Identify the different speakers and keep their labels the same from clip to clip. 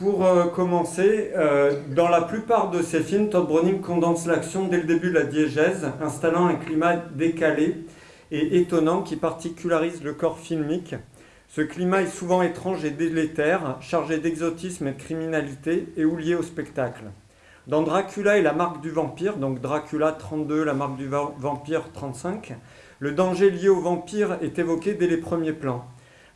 Speaker 1: Pour euh, commencer, euh, dans la plupart de ses films, Todd Browning condense l'action dès le début de la diégèse, installant un climat décalé et étonnant qui particularise le corps filmique. Ce climat est souvent étrange et délétère, chargé d'exotisme et de criminalité et ou lié au spectacle. Dans Dracula et la marque du vampire, donc Dracula 32, la marque du vampire 35, le danger lié au vampire est évoqué dès les premiers plans.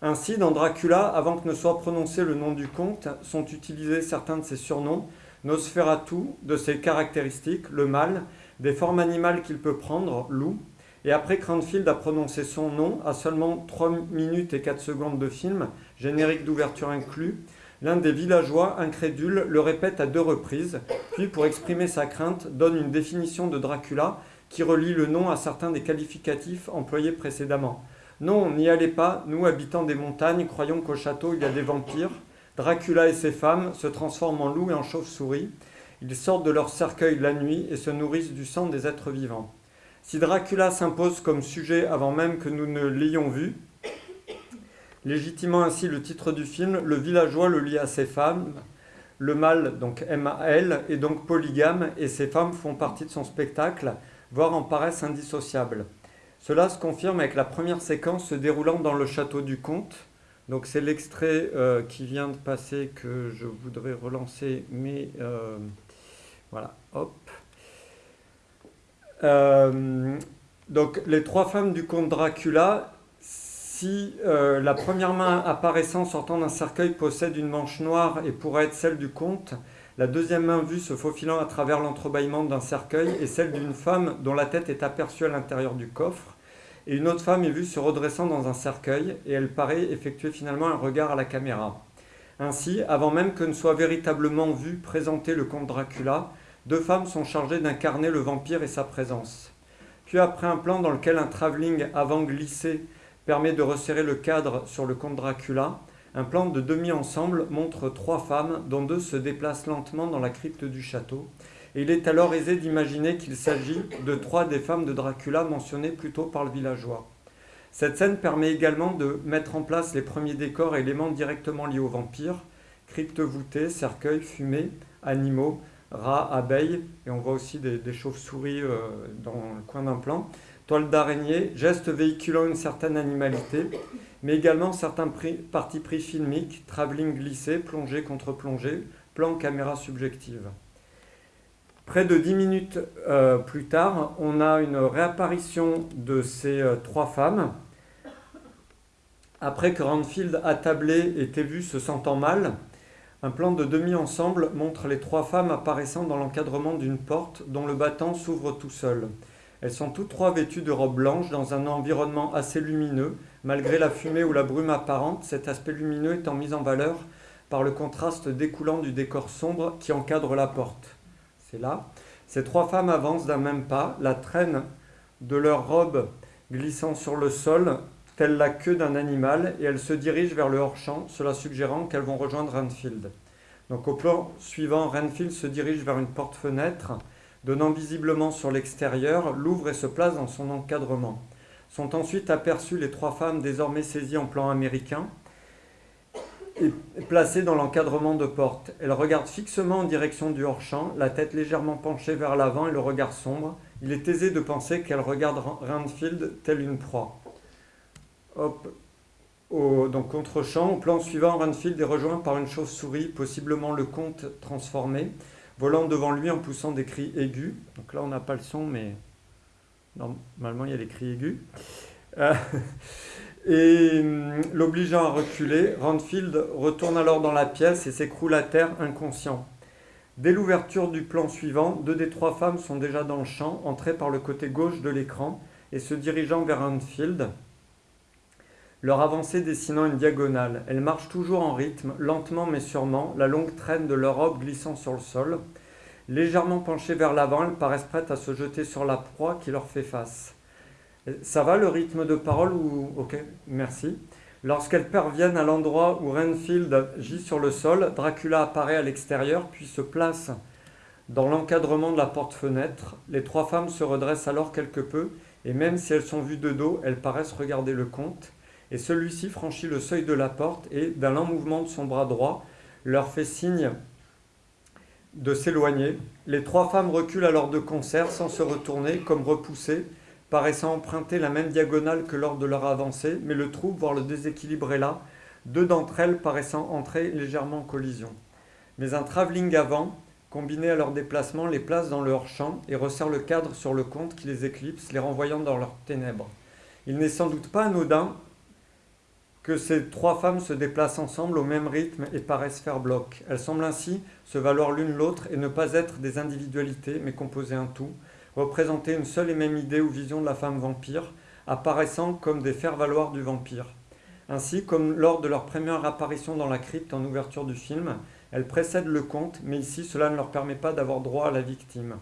Speaker 1: Ainsi, dans Dracula, avant que ne soit prononcé le nom du comte, sont utilisés certains de ses surnoms, Nosferatu, de ses caractéristiques, le mal, des formes animales qu'il peut prendre, loup, et après Cranfield a prononcé son nom, à seulement 3 minutes et 4 secondes de film, générique d'ouverture inclus, l'un des villageois, incrédules, le répète à deux reprises, puis pour exprimer sa crainte, donne une définition de Dracula qui relie le nom à certains des qualificatifs employés précédemment. Non, n'y allez pas, nous, habitants des montagnes, croyons qu'au château il y a des vampires. Dracula et ses femmes se transforment en loups et en chauves-souris. Ils sortent de leur cercueil la nuit et se nourrissent du sang des êtres vivants. Si Dracula s'impose comme sujet avant même que nous ne l'ayons vu, légitimant ainsi le titre du film, le villageois le lie à ses femmes. Le mâle, donc M-A-L, est donc polygame et ses femmes font partie de son spectacle, voire en paraissent indissociables. Cela se confirme avec la première séquence se déroulant dans le château du comte. Donc c'est l'extrait euh, qui vient de passer que je voudrais relancer, mais euh, voilà, hop. Euh, donc les trois femmes du comte Dracula, si la première main apparaissant sortant d'un cercueil possède une manche noire et pourrait être celle du comte, la deuxième main vue se faufilant à travers l'entrebâillement d'un cercueil est celle d'une femme dont la tête est aperçue à l'intérieur du coffre et une autre femme est vue se redressant dans un cercueil, et elle paraît effectuer finalement un regard à la caméra. Ainsi, avant même que ne soit véritablement vu présenter le comte Dracula, deux femmes sont chargées d'incarner le vampire et sa présence. Puis après un plan dans lequel un travelling avant glissé permet de resserrer le cadre sur le comte Dracula, un plan de demi-ensemble montre trois femmes, dont deux se déplacent lentement dans la crypte du château, et il est alors aisé d'imaginer qu'il s'agit de trois des femmes de Dracula mentionnées plus tôt par le villageois. Cette scène permet également de mettre en place les premiers décors et éléments directement liés aux vampires, cryptes voûtées, cercueils, fumées, animaux, rats, abeilles, et on voit aussi des, chauves-souris euh, dans le coin d'un plan, toiles d'araignée, gestes véhiculant une certaine animalité, mais également certains partis pris filmiques, travelling glissé, plongée contre plongée, plan caméra subjective. Près de dix minutes euh, plus tard, on a une réapparition de ces euh, trois femmes. Après que Ranfield attablé était vu se sentant mal, un plan de demi-ensemble montre les trois femmes apparaissant dans l'encadrement d'une porte dont le battant s'ouvre tout seul. Elles sont toutes trois vêtues de robes blanches dans un environnement assez lumineux. Malgré la fumée ou la brume apparente, cet aspect lumineux étant mis en valeur par le contraste découlant du décor sombre qui encadre la porte là. Ces trois femmes avancent d'un même pas, la traîne de leur robe glissant sur le sol, telle la queue d'un animal, et elles se dirigent vers le hors-champ, cela suggérant qu'elles vont rejoindre Renfield. Donc au plan suivant, Renfield se dirige vers une porte-fenêtre, donnant visiblement sur l'extérieur, l'ouvre et se place dans son encadrement. Sont ensuite aperçues les trois femmes désormais saisies en plan américain, est placée dans l'encadrement de porte. Elle regarde fixement en direction du hors-champ, la tête légèrement penchée vers l'avant et le regard sombre. Il est aisé de penser qu'elle regarde Randfield telle une proie. Hop. Donc contre-champ, au plan suivant, Randfield est rejoint par une chauve-souris, possiblement le comte transformé, volant devant lui en poussant des cris aigus. Donc là, on n'a pas le son, mais normalement, il y a des cris aigus. Euh, et hum, l'obligeant à reculer, Randfield retourne alors dans la pièce et s'écroule à terre inconscient. Dès l'ouverture du plan suivant, deux des trois femmes sont déjà dans le champ, entrées par le côté gauche de l'écran et se dirigeant vers Randfield, leur avancée dessinant une diagonale. Elles marchent toujours en rythme, lentement mais sûrement, la longue traîne de leur robe glissant sur le sol. Légèrement penchées vers l'avant, elles paraissent prêtes à se jeter sur la proie qui leur fait face. Ça va le rythme de parole ou Ok, merci. Lorsqu'elles parviennent à l'endroit où Renfield gît sur le sol, Dracula apparaît à l'extérieur puis se place dans l'encadrement de la porte-fenêtre. Les trois femmes se redressent alors quelque peu et même si elles sont vues de dos, elles paraissent regarder le comte. Et celui-ci franchit le seuil de la porte et, d'un lent mouvement de son bras droit, leur fait signe de s'éloigner. Les trois femmes reculent alors de concert sans se retourner, comme repoussées, paraissant emprunter la même diagonale que lors de leur avancée, mais le trouble, voire le déséquilibre est là, deux d'entre elles paraissant entrer légèrement en collision. Mais un travelling avant, combiné à leur déplacement, les place dans leur champ et resserre le cadre sur le compte qui les éclipse, les renvoyant dans leurs ténèbres. Il n'est sans doute pas anodin que ces trois femmes se déplacent ensemble au même rythme et paraissent faire bloc. Elles semblent ainsi se valoir l'une l'autre et ne pas être des individualités, mais composer un tout, représenter une seule et même idée ou vision de la femme vampire, apparaissant comme des faire-valoir du vampire. Ainsi, comme lors de leur première apparition dans la crypte en ouverture du film, elles précèdent le conte, mais ici cela ne leur permet pas d'avoir droit à la victime.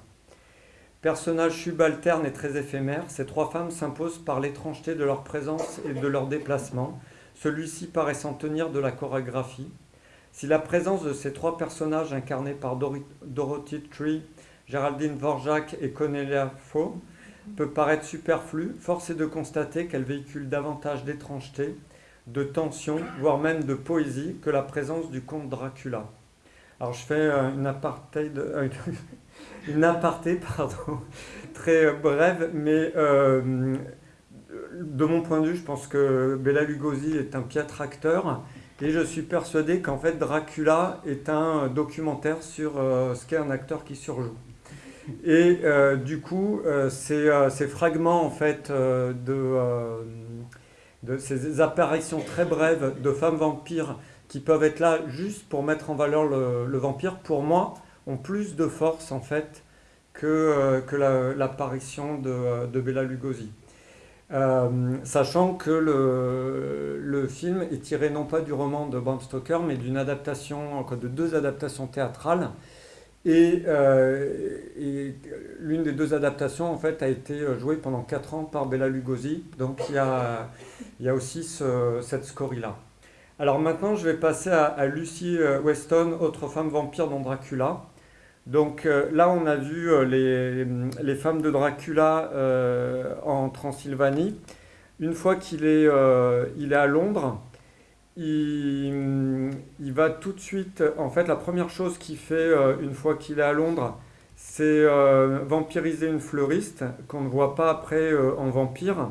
Speaker 1: Personnages subalternes et très éphémères, ces trois femmes s'imposent par l'étrangeté de leur présence et de leur déplacement, celui-ci paraissant tenir de la chorégraphie. Si la présence de ces trois personnages incarnés par Dorothy Tree, Géraldine Vorjak et Cornelia Faux peut paraître superflue, force est de constater qu'elle véhicule davantage d'étrangeté, de tension, voire même de poésie que la présence du comte Dracula. Alors je fais euh, une aparté, euh, une aparté pardon, très brève, mais euh, de mon point de vue, je pense que Bela Lugosi est un piètre acteur. Et je suis persuadé qu'en fait Dracula est un documentaire sur ce qu'est un acteur qui surjoue. Et du coup, ces, ces, fragments en fait de de ces apparitions très brèves de femmes vampires qui peuvent être là juste pour mettre en valeur le, vampire, pour moi, ont plus de force en fait que, euh, que l'apparition de, de, Bella Lugosi. Euh, sachant que le, le, film est tiré non pas du roman de Bram Stoker, mais d'une adaptation, de deux adaptations théâtrales euh, et, l'une des deux adaptations, en fait, a été jouée pendant 4 ans par Bella Lugosi. Donc il y a, il y a aussi cette scorie-là. Alors maintenant, je vais passer à, Lucy euh, Weston, autre femme vampire dans Dracula. Donc euh, là, on a vu les, les, femmes de Dracula en Transylvanie. Une fois qu'il est, il est à Londres, il, va tout de suite, en fait, la première chose qu'il fait euh, une fois qu'il est à Londres, c'est euh, vampiriser une fleuriste qu'on ne voit pas après euh, en vampire,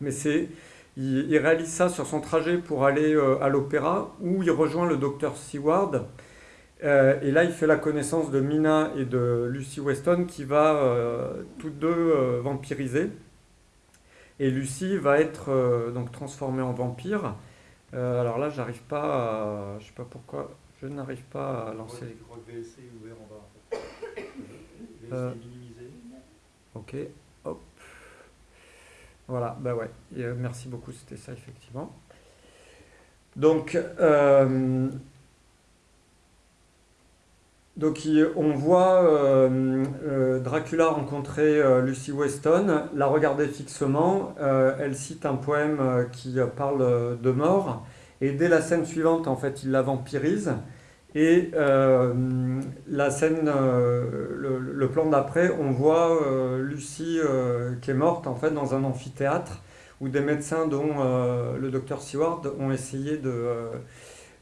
Speaker 1: mais c'est il, réalise ça sur son trajet pour aller à l'opéra où il rejoint le docteur Seward. et là, il fait la connaissance de Mina et de Lucy Weston qui va toutes deux vampiriser. Et Lucy va être donc transformée en vampire. Euh, alors là, j'arrive pas à... Je sais pas pourquoi. Je n'arrive pas à lancer... Je crois que VLC est ouvert en bas. Euh, minimisé. Ok. Hop. Voilà, bah ouais. Euh, merci beaucoup, c'était ça effectivement. Donc, donc on voit euh, euh, Dracula rencontrer euh, Lucy Weston, la regarder fixement, elle cite un poème qui parle de mort, et dès la scène suivante, en fait, il la vampirise, et la scène, le, plan d'après, on voit Lucy qui est morte, en fait, dans un amphithéâtre, où des médecins, dont le docteur Seward, ont essayé de,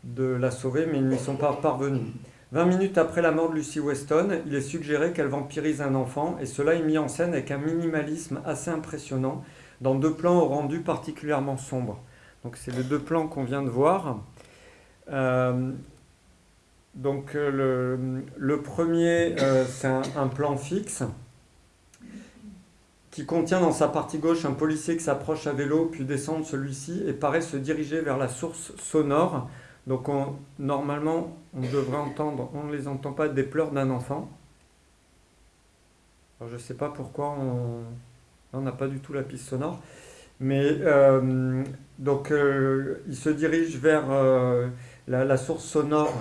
Speaker 1: de la sauver, mais ils n'y sont pas parvenus. 20 minutes après la mort de Lucy Weston, il est suggéré qu'elle vampirise un enfant, et cela est mis en scène avec un minimalisme assez impressionnant, dans deux plans au rendu particulièrement sombre. Donc c'est les deux plans qu'on vient de voir. Euh, donc euh, le, premier, euh, c'est un, plan fixe qui contient dans sa partie gauche un policier qui s'approche à vélo, puis descend de celui-ci et paraît se diriger vers la source sonore donc normalement, on devrait entendre, on ne les entend pas, des pleurs d'un enfant. je ne sais pas pourquoi on n'a pas du tout la piste sonore. Mais euh, donc euh, il se dirige vers euh, la, source sonore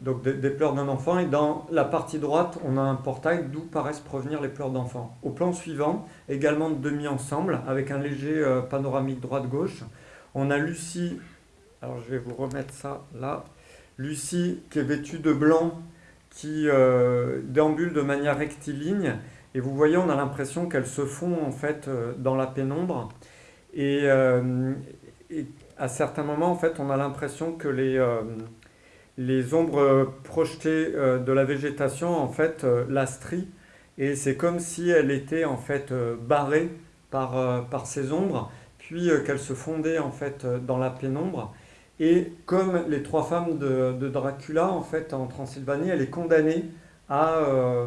Speaker 1: donc des, pleurs d'un enfant et dans la partie droite on a un portail d'où paraissent provenir les pleurs d'enfant. Au plan suivant, également de demi-ensemble avec un léger panoramique droite-gauche, on a Lucie alors je vais vous remettre ça là. Lucie qui est vêtue de blanc, qui euh, déambule de manière rectiligne. Et vous voyez, on a l'impression qu'elle se fond en fait euh, dans la pénombre. Euh, et, à certains moments, en fait, on a l'impression que les, ombres projetées de la végétation en fait la strient et c'est comme si elle était en fait barrée par, par ces ombres puis qu'elle se fondait en fait dans la pénombre et comme les trois femmes de, Dracula, en fait, en Transylvanie, elle est condamnée à, euh,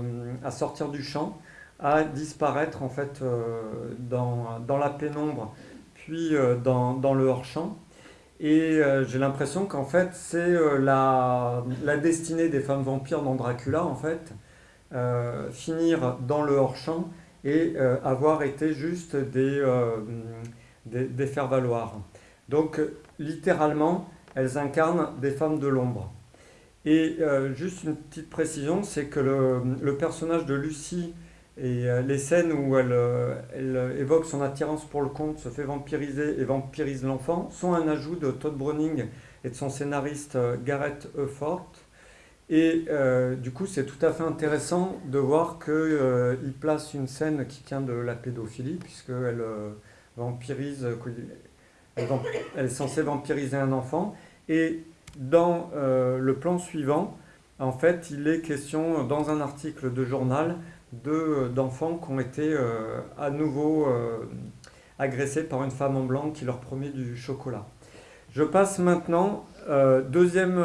Speaker 1: sortir du champ, à disparaître en fait euh, dans, la pénombre, puis euh, dans, le hors-champ. Et j'ai l'impression qu'en fait, c'est la, destinée des femmes vampires dans Dracula, en fait, finir dans le hors-champ et avoir été juste des, des, des faire-valoir. Donc littéralement, elles incarnent des femmes de l'ombre. Et euh, juste une petite précision, c'est que le, personnage de Lucie et euh, les scènes où elle, euh, évoque son attirance pour le conte, se fait vampiriser et vampirise l'enfant, sont un ajout de Todd Browning et de son scénariste Gareth Effort. Et du coup, c'est tout à fait intéressant de voir qu'il place une scène qui tient de la pédophilie, puisqu'elle vampirise elle, est censée vampiriser un enfant. Et dans euh, le plan suivant, en fait, il est question, dans un article de journal, d'enfants qui ont été euh, à nouveau euh, agressés par une femme en blanc qui leur promet du chocolat. Je passe maintenant, deuxième,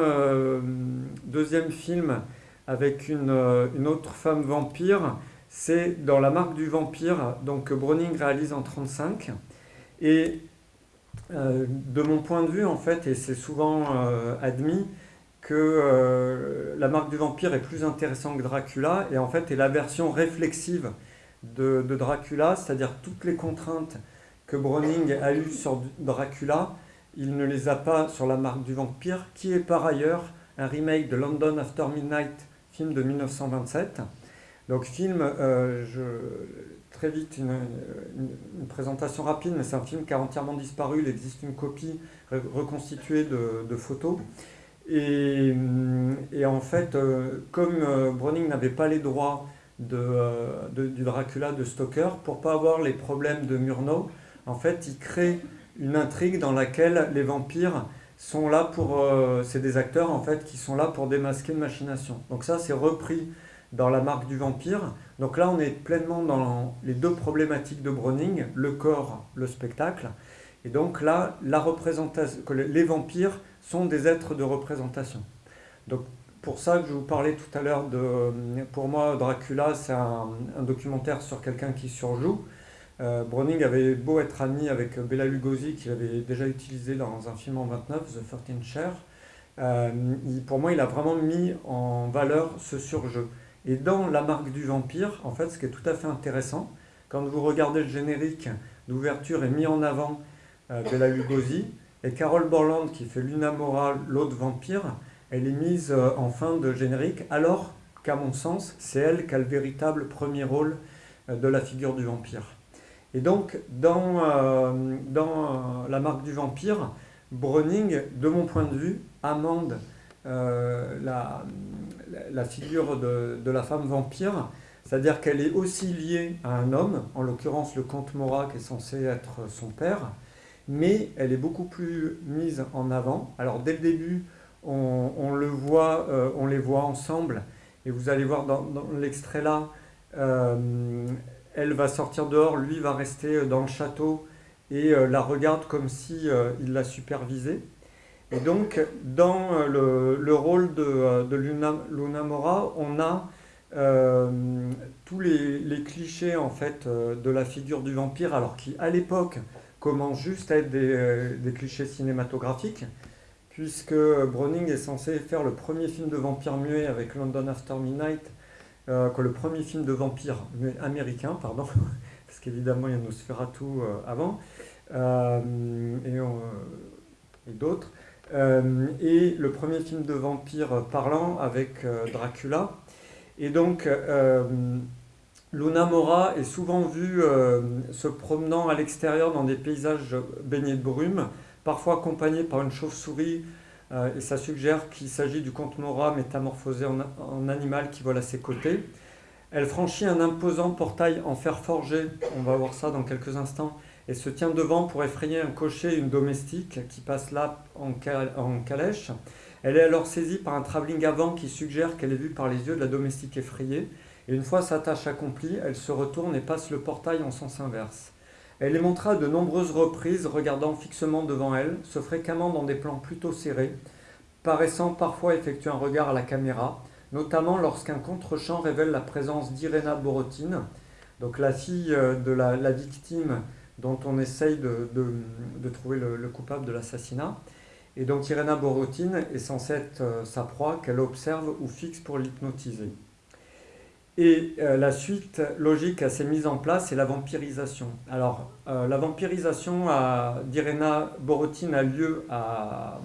Speaker 1: deuxième film avec une, une, autre femme vampire, c'est dans La marque du vampire, donc Browning réalise en 1935. Et de mon point de vue, en fait, et c'est souvent euh, admis, que euh, la marque du vampire est plus intéressante que Dracula, et en fait est la version réflexive de, Dracula, c'est-à-dire toutes les contraintes que Browning a eues sur Dracula, il ne les a pas sur la marque du vampire, qui est par ailleurs un remake de London After Midnight, film de 1927. Donc film, je, très vite une, présentation rapide, mais c'est un film qui a entièrement disparu. Il existe une copie reconstituée de, photos. Et, en fait, euh, comme euh, Browning n'avait pas les droits euh, de, du Dracula de Stoker, pour pas avoir les problèmes de Murnau, en fait, il crée une intrigue dans laquelle les vampires sont là pour... c'est des acteurs, en fait, qui sont là pour démasquer une machination. Donc ça, c'est repris dans la marque du vampire. Donc là, on est pleinement dans les deux problématiques de Browning, le corps, le spectacle. Et donc là, la représentation, les vampires sont des êtres de représentation. Donc pour ça que je vous parlais tout à l'heure de, pour moi, Dracula, c'est un, documentaire sur quelqu'un qui surjoue. Euh, Browning avait beau être ami avec Bela Lugosi, qu'il avait déjà utilisé dans un film en 29, The 13 Chair. Euh, pour moi, il a vraiment mis en valeur ce surjeu. Et dans La marque du vampire, en fait, ce qui est tout à fait intéressant, quand vous regardez le générique d'ouverture est mis en avant euh, Bella Lugosi, et Carole Borland qui fait Luna Mora, l'autre vampire, elle est mise euh, en fin de générique, alors qu'à mon sens, c'est elle qui a le véritable premier rôle euh, de la figure du vampire. Et donc, dans, euh, dans La marque du vampire, Browning, de mon point de vue, amende la, la figure de, la femme vampire, c'est-à-dire qu'elle est aussi liée à un homme, en l'occurrence le comte Morat qui est censé être son père, mais elle est beaucoup plus mise en avant. Alors dès le début, on, le voit, euh, on les voit ensemble, et vous allez voir dans, l'extrait là, euh, elle va sortir dehors, lui va rester dans le château et euh, la regarde comme si il la supervisait. Et donc, dans euh, le, rôle de, euh, de Luna, Mora, on a euh, tous les, clichés en fait de la figure du vampire, alors qui à l'époque commencent juste à être des, clichés cinématographiques, puisque Browning est censé faire le premier film de vampire muet avec London After Midnight, que le premier film de vampire américain, pardon, parce qu'évidemment il y a Nosferatu avant, et, et d'autres. Euh, et le premier film de vampire parlant avec euh, Dracula. Et donc, euh, Luna Mora est souvent vue se promenant à l'extérieur dans des paysages baignés de brume, parfois accompagnée par une chauve-souris, et ça suggère qu'il s'agit du comte Mora métamorphosé en, en, animal qui vole à ses côtés. Elle franchit un imposant portail en fer forgé, on va voir ça dans quelques instants, et se tient devant pour effrayer un cocher et une domestique qui passe là en, calèche. Elle est alors saisie par un travelling avant qui suggère qu'elle est vue par les yeux de la domestique effrayée. Et une fois sa tâche accomplie, elle se retourne et passe le portail en sens inverse. Elle les montra de nombreuses reprises, regardant fixement devant elle, se fréquemment dans des plans plutôt serrés, paraissant parfois effectuer un regard à la caméra, notamment lorsqu'un contre-champ révèle la présence d'Irena Borotine, donc la fille euh, de la, victime dont on essaye de, trouver le, coupable de l'assassinat. Et donc Irena Borotine est censée être euh, sa proie qu'elle observe ou fixe pour l'hypnotiser. Et euh, la suite logique à ces mises en place, c'est la vampirisation. Alors, la vampirisation d'Irena Borotine a lieu à,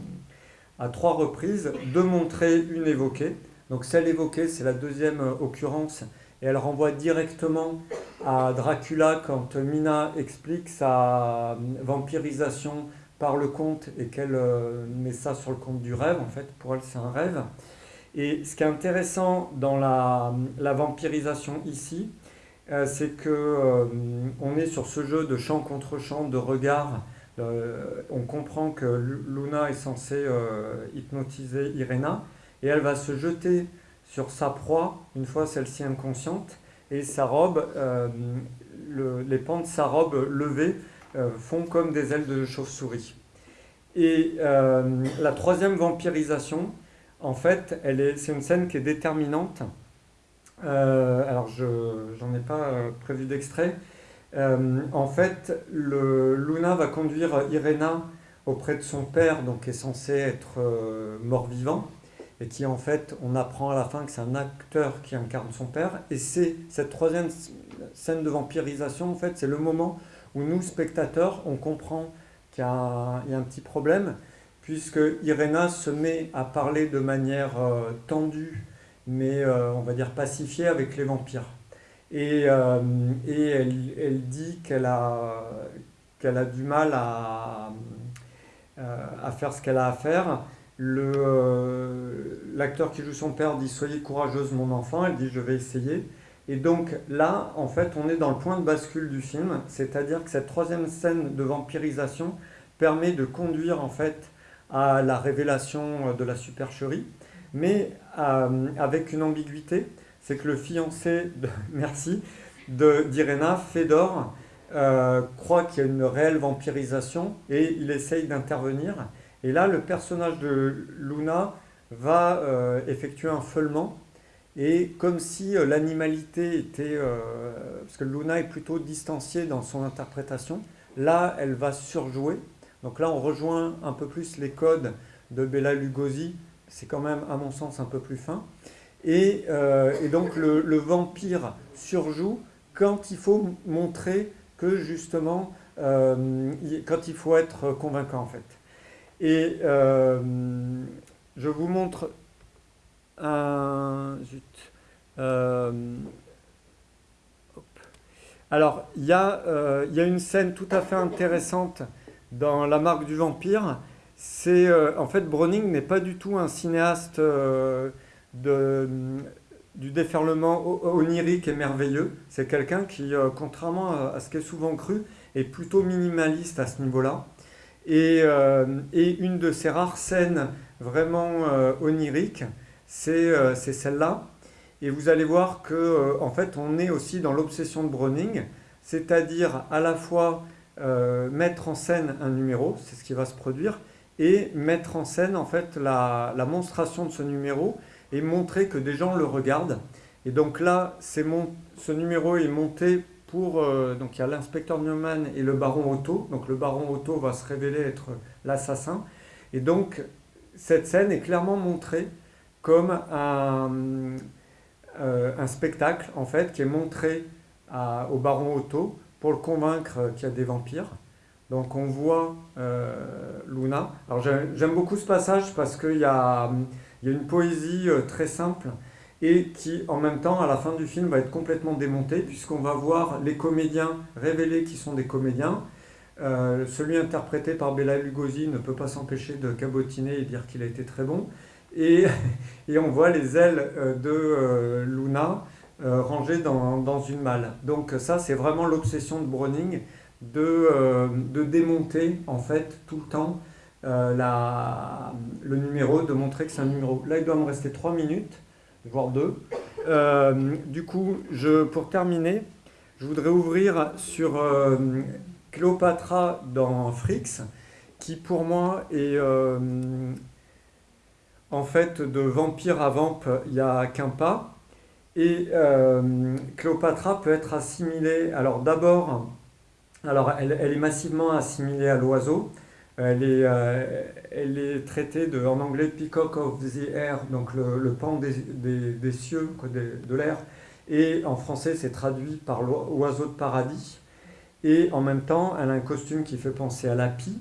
Speaker 1: à, trois reprises, deux montrées, une évoquée. Donc celle évoquée, c'est la deuxième occurrence et elle renvoie directement à Dracula quand Mina explique sa vampirisation par le conte et qu'elle euh, met ça sur le compte du rêve. En fait, pour elle, c'est un rêve. Et ce qui est intéressant dans la, vampirisation ici, euh, c'est que euh, on est sur ce jeu de chant contre chant, de regard. on comprend que Luna est censée hypnotiser Irena et elle va se jeter sur sa proie, une fois celle-ci inconsciente, et sa robe, euh, les pans de sa robe levée euh, font comme des ailes de chauve-souris. Et euh, la troisième vampirisation, en fait, c'est une scène qui est déterminante. alors, je n'en ai pas prévu d'extrait. en fait, Luna va conduire Irena auprès de son père, donc qui est censé être mort-vivant et qui en fait, on apprend à la fin que c'est un acteur qui incarne son père. Et c'est cette troisième scène de vampirisation, en fait, c'est le moment où nous, spectateurs, on comprend qu'il y, a un petit problème, puisque Irena se met à parler de manière euh, tendue, mais euh, on va dire pacifiée avec les vampires. Et, euh, et elle, elle, dit qu'elle a, qu'elle a du mal à, à faire ce qu'elle a à faire euh, l'acteur qui joue son père dit Soyez courageuse, mon enfant. Elle dit Je vais essayer. Et donc là, en fait, on est dans le point de bascule du film, c'est-à-dire que cette troisième scène de vampirisation permet de conduire en fait à la révélation de la supercherie, mais euh, avec une ambiguïté, c'est que le fiancé, de, merci, d'Irena, Fedor, euh, croit qu'il y a une réelle vampirisation et il essaye d'intervenir. Et là, le personnage de Luna va euh, effectuer un feulement. Et comme si euh, l'animalité était... Euh, parce que Luna est plutôt distanciée dans son interprétation. Là, elle va surjouer. Donc là, on rejoint un peu plus les codes de Bella Lugosi. C'est quand même, à mon sens, un peu plus fin. Et, donc, le, le, vampire surjoue quand il faut montrer que, justement, quand il faut être convaincant, en fait. Et euh, je vous montre un... Euh, alors, il y, euh, y, a une scène tout à fait intéressante dans La marque du vampire. C'est en fait Browning n'est pas du tout un cinéaste de, du déferlement onirique et merveilleux. C'est quelqu'un qui, contrairement à ce qui est souvent cru, est plutôt minimaliste à ce niveau-là. Euh, et, une de ces rares scènes vraiment euh, oniriques, euh, c'est celle-là. Et vous allez voir que en fait, on est aussi dans l'obsession de Browning, c'est-à-dire à la fois mettre en scène un numéro, c'est ce qui va se produire, et mettre en scène en fait la, la, monstration de ce numéro et montrer que des gens le regardent. Et donc là, ce numéro est monté pour, euh, donc il y a l'inspecteur Newman et le baron Otto. Donc le baron Otto va se révéler être l'assassin. Et donc cette scène est clairement montrée comme un, euh, spectacle en fait qui est montré au baron Otto pour le convaincre qu'il y a des vampires. Donc on voit euh, Luna. Alors j'aime beaucoup ce passage parce qu'il y a une poésie très simple et qui en même temps à la fin du film va être complètement démonté puisqu'on va voir les comédiens révéler qui sont des comédiens. Euh, celui interprété par Bella Lugosi ne peut pas s'empêcher de cabotiner et dire qu'il a été très bon. Et, et on voit les ailes euh, de euh, Luna rangées dans, dans, une malle. Donc ça c'est vraiment l'obsession de Browning de, de, démonter en fait tout le temps la- le numéro, de montrer que c'est un numéro. Là, il doit me rester 3 minutes, voire 2. du coup, je, pour terminer, je voudrais ouvrir sur euh, Cléopatra dans Frix, qui pour moi est euh, en fait de vampire à vamp, il n'y a qu'un pas. Et euh, Cléopatra peut être assimilée, alors d'abord, alors elle, elle est massivement assimilée à l'oiseau. Elle est, euh, elle est traitée de, en anglais Peacock of the Air, donc le, pan des, des- cieux, quoi, de l'air. Et en français, c'est traduit par l'oiseau de paradis. Et en même temps, elle a un costume qui fait penser à la pie.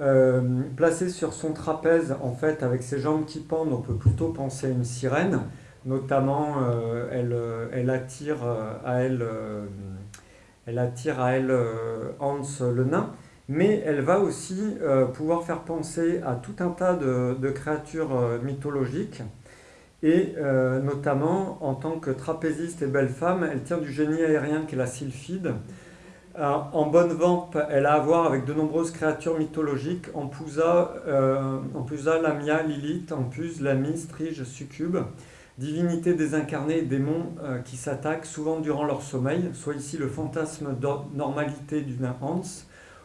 Speaker 1: Euh, placée sur son trapèze, en fait, avec ses jambes qui pendent, on peut plutôt penser à une sirène. Notamment, euh, elle, elle attire à elle, elle attire à elle Hans le nain. Mais elle va aussi euh, pouvoir faire penser à tout un tas de, créatures euh, mythologiques. Et euh, notamment, en tant que trapéziste et belle femme, elle tient du génie aérien qui est la sylphide. En bonne vampe, elle a à voir avec de nombreuses créatures mythologiques, Ampusa, Lamia, Lilith, Ampuse, Lamy, Strige, Succube, divinités désincarnées et démons qui s'attaquent souvent durant leur sommeil, soit ici le fantasme de normalité d'une Hans,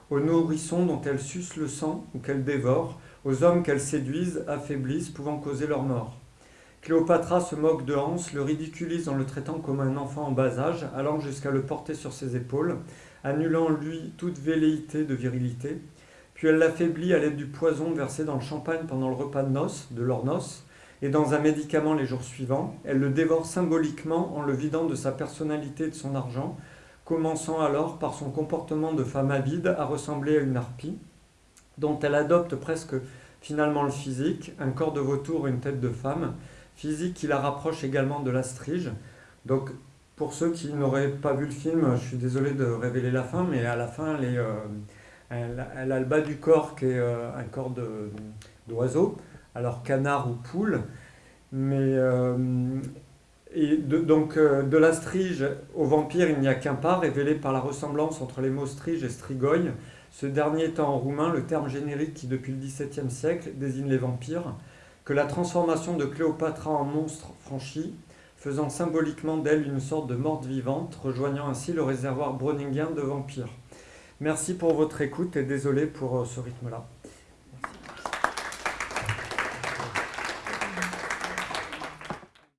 Speaker 1: aux nourrissons dont elles sucent le sang ou qu'elles dévorent, aux hommes qu'elles séduisent, affaiblissent, pouvant causer leur mort. Cléopatra se moque de Hans, le ridiculise en le traitant comme un enfant en bas âge, allant jusqu'à le porter sur ses épaules, annulant lui toute velléité de virilité. Puis elle l'affaiblit à l'aide du poison versé dans le champagne pendant le repas de noces, de leurs noces, et dans un médicament les jours suivants. Elle le dévore symboliquement en le vidant de sa personnalité et de son argent, commençant alors par son comportement de femme avide à ressembler à une harpie, dont elle adopte presque finalement le physique, un corps de vautour une tête de femme, physique qui la rapproche également de la strige. Donc pour ceux qui n'auraient pas vu le film, je suis désolé de révéler la fin, mais à la fin, elle, euh, a le bas du corps qui est euh, un corps d'oiseau, alors canard ou poule. Mais euh, et de- donc euh, de la strige au vampire, il n'y a qu'un pas, révélé par la ressemblance entre les mots strige et strigoi. Ce dernier étant en roumain le terme générique qui, depuis le XVIIe siècle, désigne les vampires, que la transformation de Cléopatra en monstre franchit, faisant symboliquement d'elle une sorte de morte vivante, rejoignant ainsi le réservoir browningien de vampires. Merci pour votre écoute et désolé pour euh, ce rythme-là.